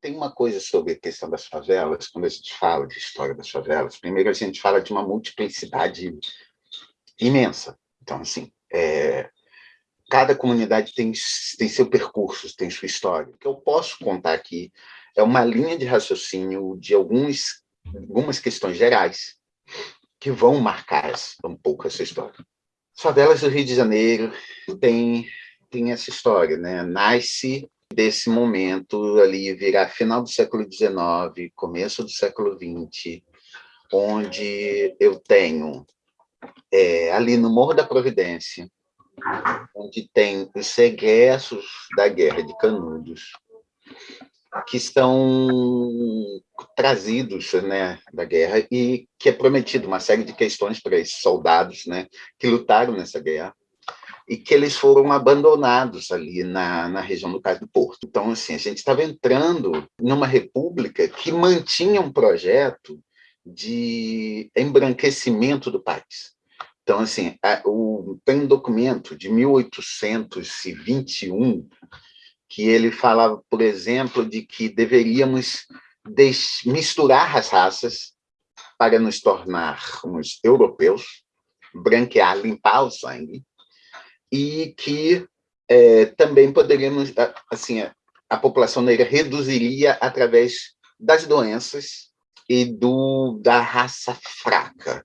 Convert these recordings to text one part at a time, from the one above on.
tem uma coisa sobre a questão das favelas, quando a gente fala de história das favelas, primeiro a gente fala de uma multiplicidade imensa. Então, assim, é, cada comunidade tem, tem seu percurso, tem sua história. O que eu posso contar aqui é uma linha de raciocínio de alguns, algumas questões gerais que vão marcar um pouco essa história. As favelas do Rio de Janeiro tem, tem essa história, né? Nasce desse momento ali virar final do século XIX, começo do século XX, onde eu tenho é, ali no Morro da Providência, onde tem os segressos da Guerra de Canudos, que estão trazidos né, da guerra e que é prometido uma série de questões para esses soldados né, que lutaram nessa guerra e que eles foram abandonados ali na, na região do Cais do Porto. Então, assim, a gente estava entrando numa república que mantinha um projeto de embranquecimento do país. Então, assim, a, o, tem um documento de 1821 que ele falava, por exemplo, de que deveríamos misturar as raças para nos tornarmos europeus, branquear, limpar o sangue, e que é, também poderíamos, assim, a, a população negra reduziria através das doenças e do, da raça fraca.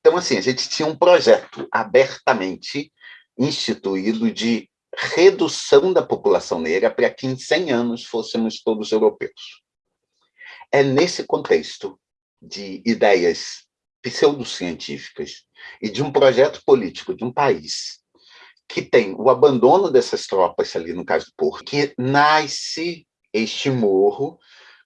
Então, assim, a gente tinha um projeto abertamente instituído de redução da população negra para que em 100 anos fôssemos todos europeus. É nesse contexto de ideias pseudocientíficas e de um projeto político de um país que tem o abandono dessas tropas ali no caso do Porto, que nasce este morro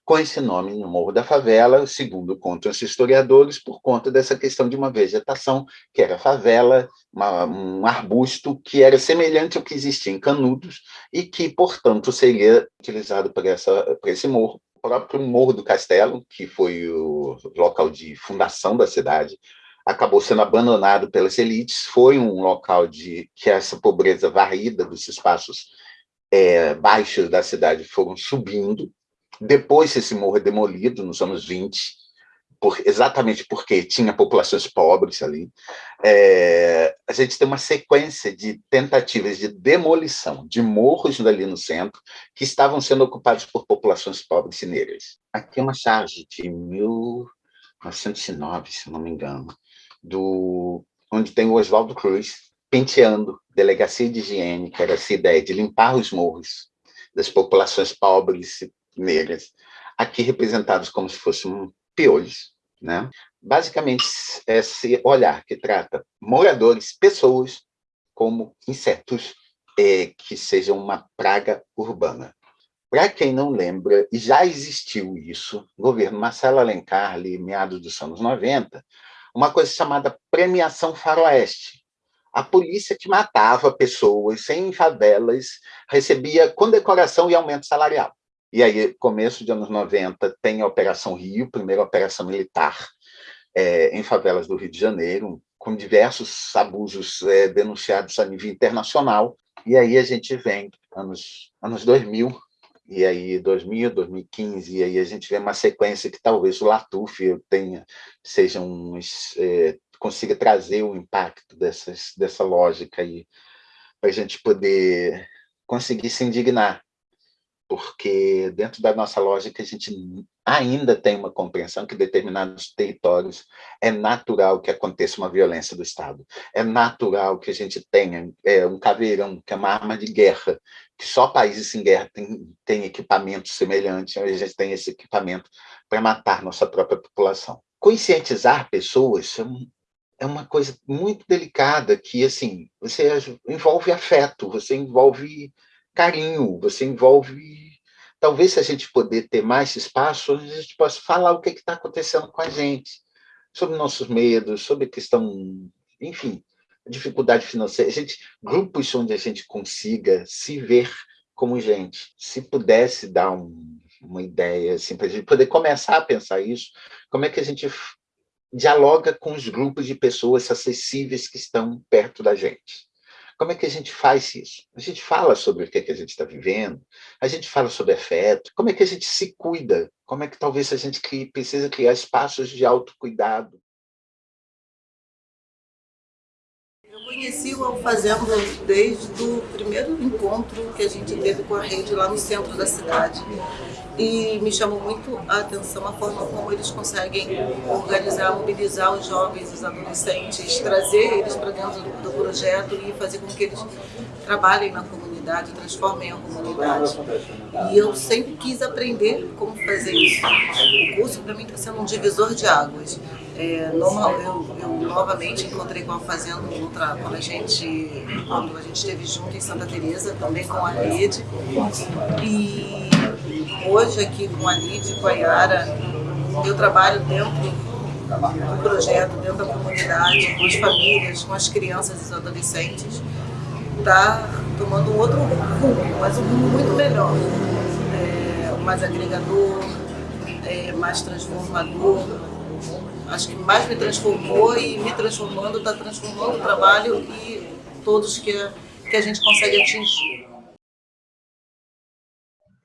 com esse nome no Morro da Favela, segundo contam os historiadores, por conta dessa questão de uma vegetação que era favela, uma, um arbusto que era semelhante ao que existia em Canudos e que, portanto, seria utilizado para, esse morro. O próprio Morro do Castelo, que foi o local de fundação da cidade, acabou sendo abandonado pelas elites, foi um local de que essa pobreza varrida dos espaços é, baixos da cidade foram subindo. Depois esse morro é demolido nos anos 20, por, exatamente porque tinha populações pobres ali. É, a gente tem uma sequência de tentativas de demolição de morros ali no centro que estavam sendo ocupados por populações pobres e negras. Aqui é uma charge de 1909, se não me engano, do, onde tem o Oswaldo Cruz penteando delegacia de higiene, que era essa ideia de limpar os morros das populações pobres e negras, aqui representados como se fossem piolhos. Né? Basicamente, esse olhar que trata moradores, pessoas, como insetos é, que sejam uma praga urbana. Para quem não lembra, e já existiu isso, o governo Marcelo Alencar, ali, meados dos anos 90, uma coisa chamada premiação faroeste. A polícia que matava pessoas em favelas recebia condecoração e aumento salarial. E aí, começo de anos 90, tem a Operação Rio, primeira operação militar é, em favelas do Rio de Janeiro, com diversos abusos é, denunciados a nível internacional. E aí a gente vem, anos, anos 2000, e aí 2000, 2015, e aí a gente vê uma sequência que talvez o Latuf tenha, seja um, é, consiga trazer o impacto dessas, dessa lógica aí, para a gente poder conseguir se indignar, porque dentro da nossa lógica a gente ainda tem uma compreensão que determinados territórios é natural que aconteça uma violência do Estado, é natural que a gente tenha é, um caveirão, que é uma arma de guerra, que só países em guerra têm, equipamento semelhante, a gente tem esse equipamento para matar nossa própria população. Conscientizar pessoas é, é uma coisa muito delicada, que assim, você envolve afeto, você envolve carinho, você envolve... Talvez se a gente poder ter mais espaço, a gente possa falar o que está acontecendo com a gente, sobre nossos medos, sobre questão, enfim, dificuldade financeira, a gente, grupos onde a gente consiga se ver como gente. Se pudesse dar um, uma ideia, assim, para a gente poder começar a pensar isso, como é que a gente dialoga com os grupos de pessoas acessíveis que estão perto da gente? Como é que a gente faz isso? A gente fala sobre o que, é que a gente está vivendo, a gente fala sobre afeto, como é que a gente se cuida, como é que talvez a gente precisa criar espaços de autocuidado. Eu conheci o Alfazendo desde o primeiro encontro que a gente teve com a rede lá no centro da cidade e me chamou muito a atenção a forma como eles conseguem organizar, mobilizar os jovens, os adolescentes, trazer eles para dentro do projeto e fazer com que eles trabalhem na comunidade, transformem a comunidade. E eu sempre quis aprender como fazer isso. O curso para mim está sendo um divisor de águas. É, normal, eu, eu, novamente encontrei com a Fazenda outra, quando a gente quando a gente esteve junto em Santa Teresa, também com a Lede. E hoje aqui com a Lid, com a Yara, eu trabalho dentro do projeto, dentro da comunidade, com as famílias, com as crianças e os adolescentes, está tomando um outro rumo, mas um rumo muito melhor, é, mais agregador, é, mais transformador. Acho que mais me transformou e me transformando, está transformando o trabalho e todos que, que a gente consegue atingir.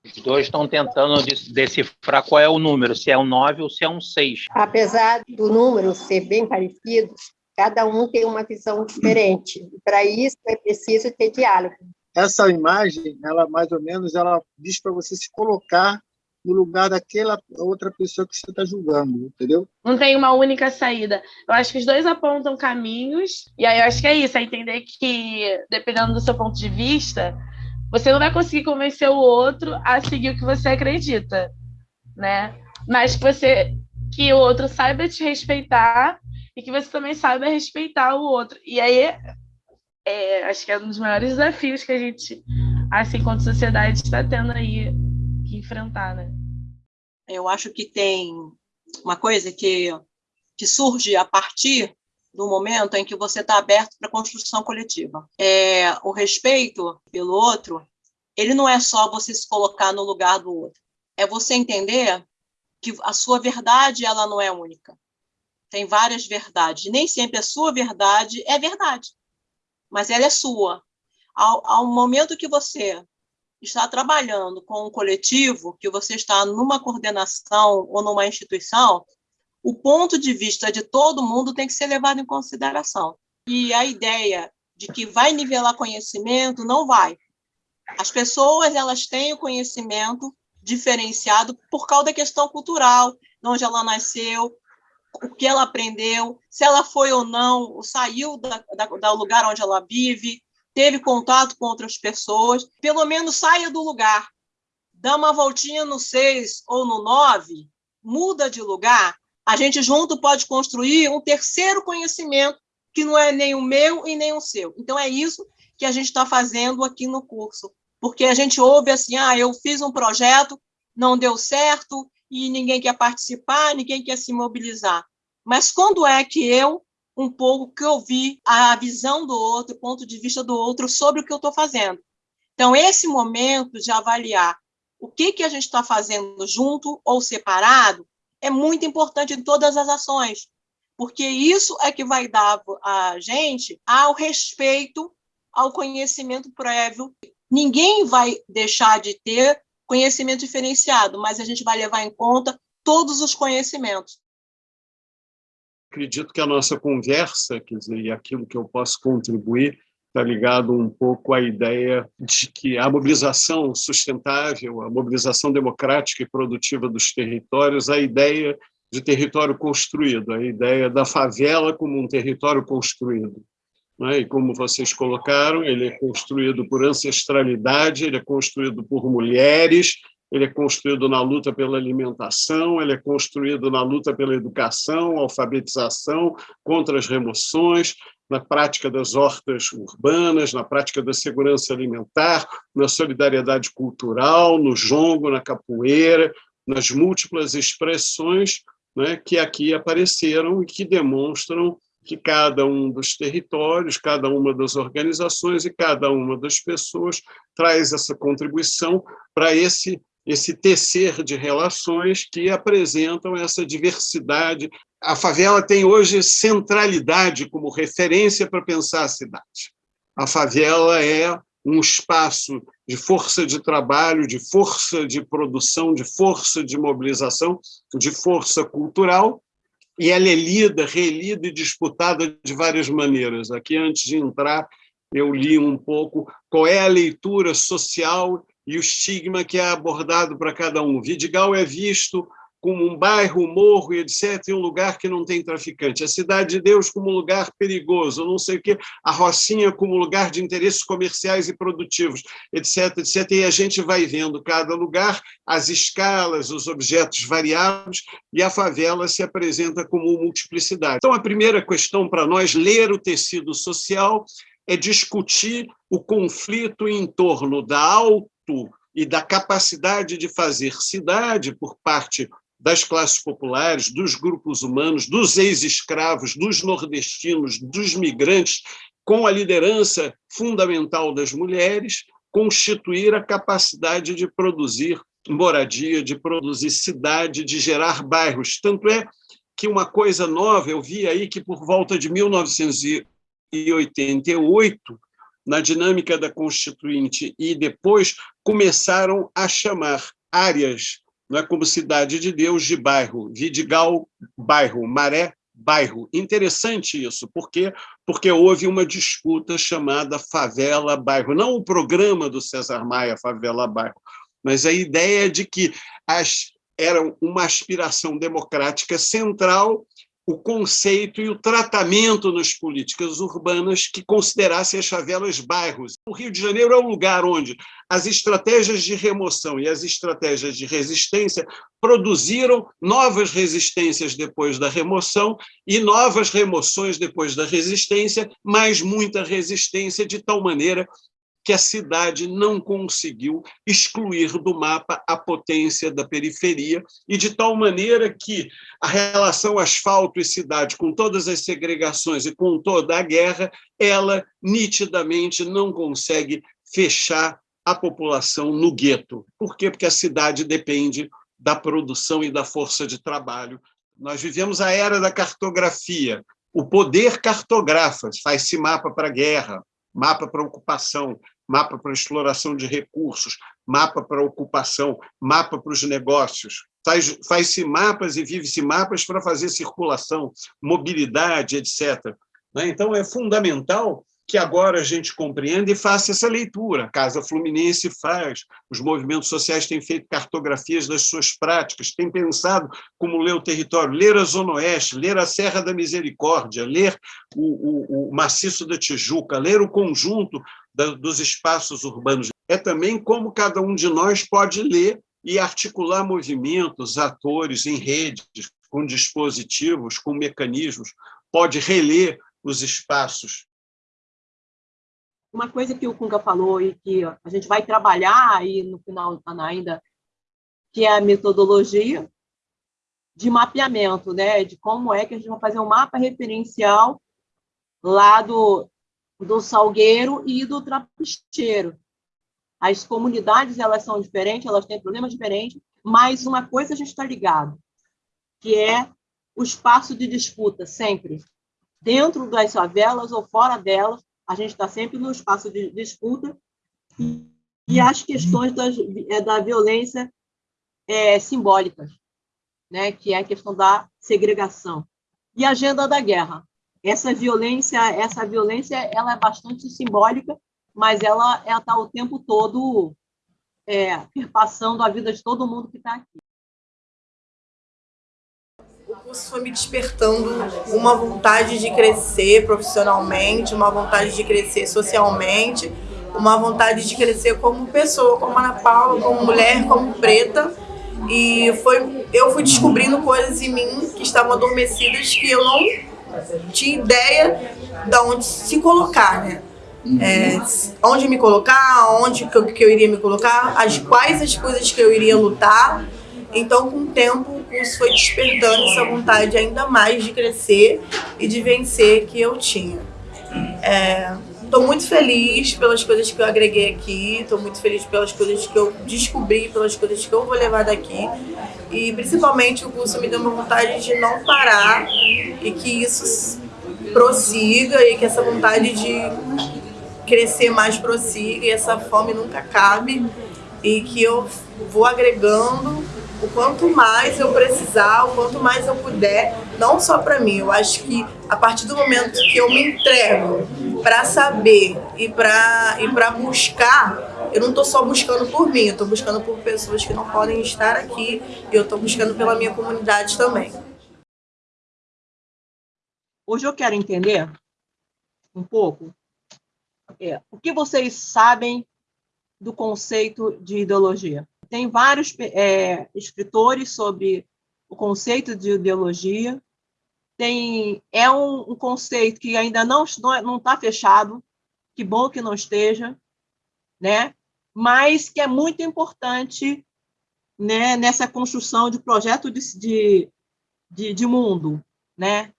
Os dois estão tentando decifrar qual é o número, se é um 9 ou se é um 6. Apesar do número ser bem parecido, cada um tem uma visão diferente. Para isso é preciso ter diálogo. Essa imagem, ela mais ou menos, ela diz para você se colocar no lugar daquela outra pessoa que você está julgando, entendeu? Não tem uma única saída. Eu acho que os dois apontam caminhos, e aí eu acho que é isso, é entender que, dependendo do seu ponto de vista, você não vai conseguir convencer o outro a seguir o que você acredita, né? Mas que você que o outro saiba te respeitar e que você também saiba respeitar o outro. E aí, é, acho que é um dos maiores desafios que a gente, assim, enquanto sociedade, está tendo aí enfrentar, né? Eu acho que tem uma coisa que, que surge a partir do momento em que você está aberto para a construção coletiva. É, o respeito pelo outro, ele não é só você se colocar no lugar do outro, é você entender que a sua verdade ela não é única. Tem várias verdades. Nem sempre a sua verdade é verdade, mas ela é sua. Ao, ao momento que você está trabalhando com um coletivo, que você está numa coordenação ou numa instituição, o ponto de vista de todo mundo tem que ser levado em consideração. E a ideia de que vai nivelar conhecimento não vai. As pessoas elas têm o conhecimento diferenciado por causa da questão cultural, de onde ela nasceu, o que ela aprendeu, se ela foi ou não, saiu da, da, do lugar onde ela vive, teve contato com outras pessoas, pelo menos saia do lugar, dá uma voltinha no seis ou no nove, muda de lugar, a gente junto pode construir um terceiro conhecimento que não é nem o meu e nem o seu. Então, é isso que a gente está fazendo aqui no curso. Porque a gente ouve assim, ah, eu fiz um projeto, não deu certo, e ninguém quer participar, ninguém quer se mobilizar. Mas quando é que eu, um pouco, que ouvi a visão do outro, o ponto de vista do outro sobre o que eu estou fazendo? Então, esse momento de avaliar o que, que a gente está fazendo junto ou separado, é muito importante em todas as ações, porque isso é que vai dar a gente ao respeito ao conhecimento prévio. Ninguém vai deixar de ter conhecimento diferenciado, mas a gente vai levar em conta todos os conhecimentos. Acredito que a nossa conversa, quer dizer, e aquilo que eu posso contribuir, está ligado um pouco à ideia de que a mobilização sustentável, a mobilização democrática e produtiva dos territórios, a ideia de território construído, a ideia da favela como um território construído. É? E como vocês colocaram, ele é construído por ancestralidade, ele é construído por mulheres, ele é construído na luta pela alimentação, ele é construído na luta pela educação, alfabetização, contra as remoções, na prática das hortas urbanas, na prática da segurança alimentar, na solidariedade cultural, no jongo, na capoeira, nas múltiplas expressões né, que aqui apareceram e que demonstram que cada um dos territórios, cada uma das organizações e cada uma das pessoas traz essa contribuição para esse esse tecer de relações que apresentam essa diversidade. A favela tem hoje centralidade como referência para pensar a cidade. A favela é um espaço de força de trabalho, de força de produção, de força de mobilização, de força cultural, e ela é lida, relida e disputada de várias maneiras. Aqui, antes de entrar, eu li um pouco qual é a leitura social e o estigma que é abordado para cada um. Vidigal é visto como um bairro, um morro, etc., e um lugar que não tem traficante. A Cidade de Deus como um lugar perigoso, não sei o quê, a Rocinha como lugar de interesses comerciais e produtivos, etc., etc., e a gente vai vendo cada lugar, as escalas, os objetos variados, e a favela se apresenta como multiplicidade. Então, a primeira questão para nós, ler o tecido social, é discutir o conflito em torno da e da capacidade de fazer cidade por parte das classes populares, dos grupos humanos, dos ex-escravos, dos nordestinos, dos migrantes, com a liderança fundamental das mulheres, constituir a capacidade de produzir moradia, de produzir cidade, de gerar bairros. Tanto é que uma coisa nova, eu vi aí que por volta de 1988, na dinâmica da Constituinte, e depois começaram a chamar áreas não é como Cidade de Deus de bairro, Vidigal, bairro, Maré, bairro. Interessante isso, por quê? Porque houve uma disputa chamada Favela Bairro, não o programa do César Maia, Favela Bairro, mas a ideia de que as, era uma aspiração democrática central o conceito e o tratamento nas políticas urbanas que considerassem as favelas bairros. O Rio de Janeiro é um lugar onde as estratégias de remoção e as estratégias de resistência produziram novas resistências depois da remoção e novas remoções depois da resistência, mas muita resistência de tal maneira que a cidade não conseguiu excluir do mapa a potência da periferia, e de tal maneira que a relação asfalto e cidade, com todas as segregações e com toda a guerra, ela nitidamente não consegue fechar a população no gueto. Por quê? Porque a cidade depende da produção e da força de trabalho. Nós vivemos a era da cartografia. O poder cartografa, faz-se mapa para a guerra, mapa para ocupação, mapa para exploração de recursos, mapa para ocupação, mapa para os negócios. Faz-se faz mapas e vive-se mapas para fazer circulação, mobilidade, etc. Né? Então, é fundamental que agora a gente compreenda e faça essa leitura. A Casa Fluminense faz, os movimentos sociais têm feito cartografias das suas práticas, têm pensado como ler o território, ler a Zona Oeste, ler a Serra da Misericórdia, ler o, o, o Maciço da Tijuca, ler o conjunto da, dos espaços urbanos. É também como cada um de nós pode ler e articular movimentos, atores em redes, com dispositivos, com mecanismos, pode reler os espaços uma coisa que o Kunga falou e que a gente vai trabalhar aí no final ainda, que é a metodologia de mapeamento, né? de como é que a gente vai fazer um mapa referencial lá do, do Salgueiro e do Trapicheiro. As comunidades elas são diferentes, elas têm problemas diferentes, mas uma coisa a gente está ligado, que é o espaço de disputa, sempre. Dentro das favelas ou fora delas, a gente está sempre no espaço de disputa. E, e as questões das, é, da violência é, simbólicas, né, que é a questão da segregação. E a agenda da guerra. Essa violência, essa violência, ela é bastante simbólica, mas ela está o tempo todo é, perpassando a vida de todo mundo que está aqui curso foi me despertando uma vontade de crescer profissionalmente, uma vontade de crescer socialmente, uma vontade de crescer como pessoa, como Ana Paula, como mulher, como preta. E foi, eu fui descobrindo coisas em mim que estavam adormecidas que eu não tinha ideia de onde se colocar, né? É, onde me colocar, onde que eu, que eu iria me colocar, as quais as coisas que eu iria lutar. Então, com o tempo, curso foi despertando essa vontade ainda mais de crescer e de vencer que eu tinha. Estou é, muito feliz pelas coisas que eu agreguei aqui, estou muito feliz pelas coisas que eu descobri, pelas coisas que eu vou levar daqui. E principalmente o curso me deu uma vontade de não parar e que isso prossiga e que essa vontade de crescer mais prossiga e essa fome nunca acabe e que eu vou agregando o quanto mais eu precisar, o quanto mais eu puder, não só para mim. Eu acho que a partir do momento que eu me entrego para saber e para e para buscar, eu não estou só buscando por mim, eu estou buscando por pessoas que não podem estar aqui e eu estou buscando pela minha comunidade também. Hoje eu quero entender um pouco é, o que vocês sabem do conceito de ideologia. Tem vários é, escritores sobre o conceito de ideologia. Tem, é um, um conceito que ainda não não está fechado. Que bom que não esteja, né? Mas que é muito importante, né? Nessa construção de projeto de, de, de, de mundo, né?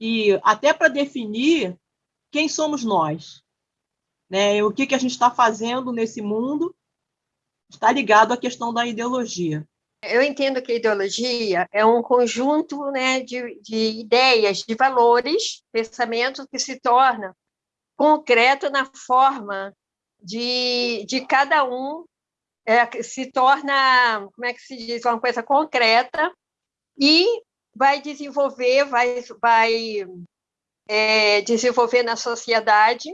E até para definir quem somos nós, né? O que que a gente está fazendo nesse mundo está ligado à questão da ideologia. Eu entendo que a ideologia é um conjunto né, de, de ideias, de valores, pensamentos que se torna concreto na forma de, de cada um, é, se torna, como é que se diz, uma coisa concreta e vai desenvolver, vai, vai é, desenvolver na sociedade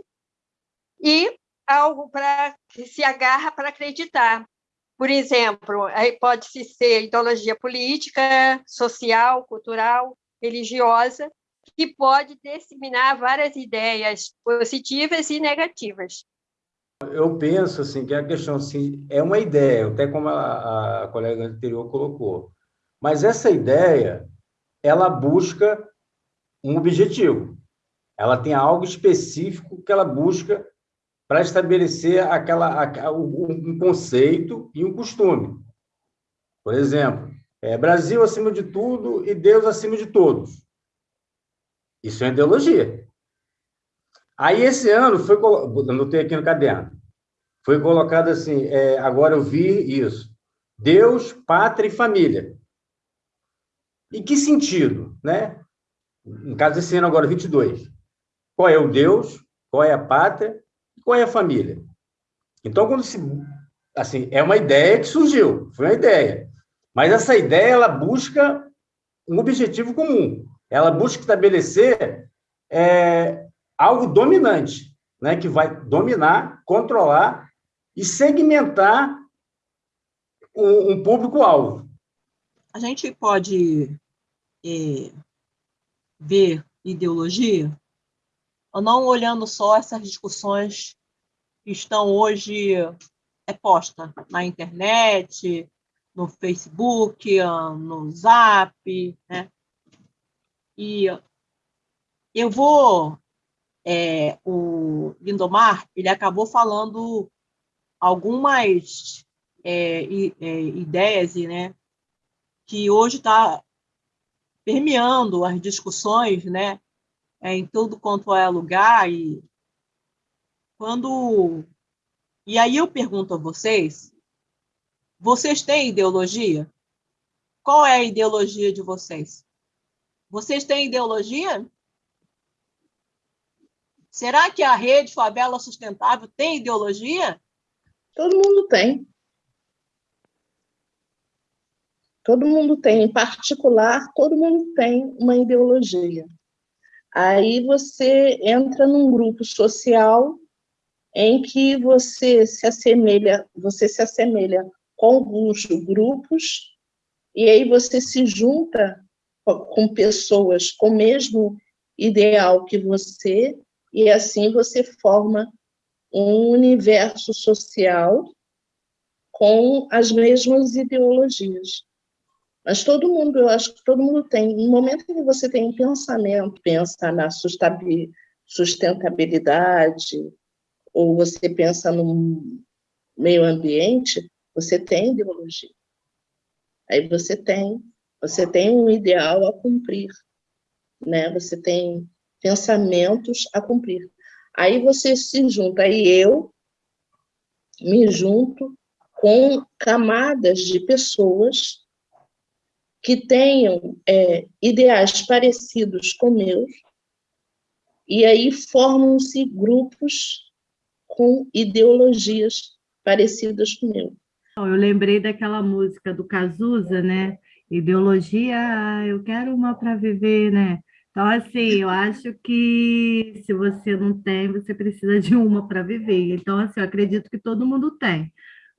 e algo para que se agarra para acreditar. Por exemplo, aí pode ser ideologia política, social, cultural, religiosa, que pode disseminar várias ideias positivas e negativas. Eu penso assim que a questão assim, é uma ideia, até como a, a colega anterior colocou, mas essa ideia ela busca um objetivo, ela tem algo específico que ela busca para estabelecer aquela, um conceito e um costume. Por exemplo, é Brasil acima de tudo e Deus acima de todos. Isso é ideologia. Aí, esse ano, foi, anotei aqui no caderno, foi colocado assim, é, agora eu vi isso, Deus, pátria e família. Em que sentido? Né? No caso desse ano agora, 22. Qual é o Deus? Qual é a pátria? Qual é a família? Então, quando se. Assim, é uma ideia que surgiu, foi uma ideia. Mas essa ideia, ela busca um objetivo comum. Ela busca estabelecer é, algo dominante, né, que vai dominar, controlar e segmentar um, um público-alvo. A gente pode é, ver ideologia, não olhando só essas discussões estão hoje é posta na internet, no Facebook, no Zap, né? E eu vou, é, o Lindomar, ele acabou falando algumas é, é, ideias, né, que hoje está permeando as discussões, né, em tudo quanto é lugar e quando. E aí eu pergunto a vocês: vocês têm ideologia? Qual é a ideologia de vocês? Vocês têm ideologia? Será que a rede Favela Sustentável tem ideologia? Todo mundo tem. Todo mundo tem, em particular, todo mundo tem uma ideologia. Aí você entra num grupo social em que você se assemelha, você se assemelha com alguns grupos e aí você se junta com pessoas com o mesmo ideal que você e assim você forma um universo social com as mesmas ideologias. Mas todo mundo, eu acho que todo mundo tem, no momento em que você tem um pensamento, pensa na sustentabilidade, ou você pensa no meio ambiente, você tem ideologia. Aí você tem, você tem um ideal a cumprir, né? Você tem pensamentos a cumprir. Aí você se junta, aí eu me junto com camadas de pessoas que tenham é, ideais parecidos com meus, e aí formam-se grupos com ideologias parecidas com meu. Eu lembrei daquela música do Cazuza, né? Ideologia, eu quero uma para viver, né? Então, assim, eu acho que se você não tem, você precisa de uma para viver. Então, assim, eu acredito que todo mundo tem,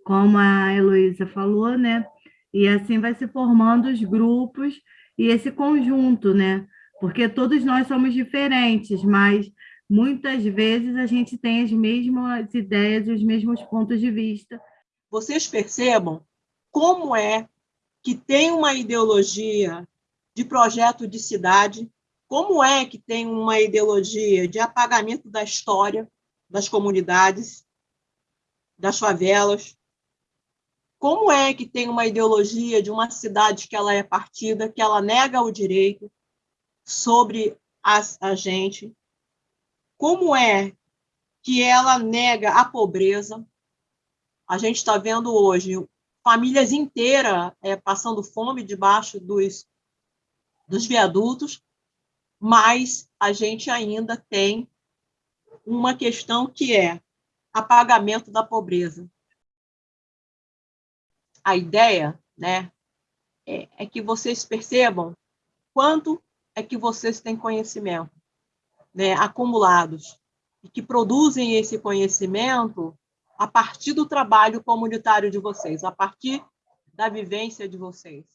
como a Heloísa falou, né? E assim vai se formando os grupos e esse conjunto, né? Porque todos nós somos diferentes, mas muitas vezes a gente tem as mesmas ideias, os mesmos pontos de vista. Vocês percebam como é que tem uma ideologia de projeto de cidade, como é que tem uma ideologia de apagamento da história das comunidades, das favelas, como é que tem uma ideologia de uma cidade que ela é partida, que ela nega o direito sobre a, a gente? Como é que ela nega a pobreza? A gente está vendo hoje famílias inteiras é, passando fome debaixo dos, dos viadutos, mas a gente ainda tem uma questão que é apagamento da pobreza a ideia né, é, é que vocês percebam quanto é que vocês têm conhecimento né, acumulados e que produzem esse conhecimento a partir do trabalho comunitário de vocês, a partir da vivência de vocês.